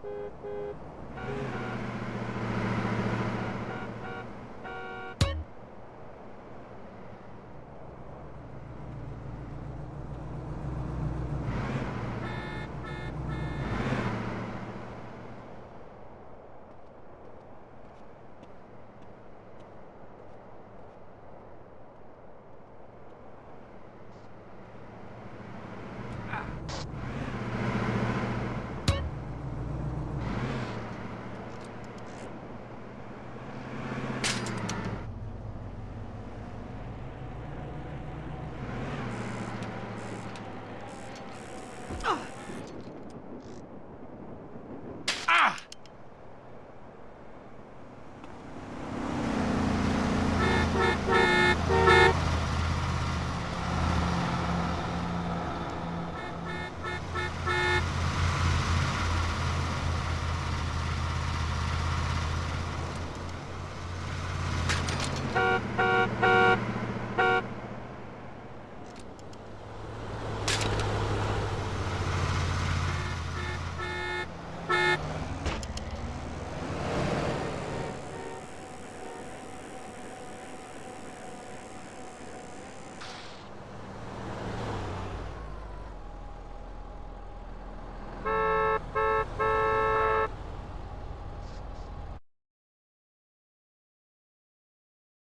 Thank you. Ugh.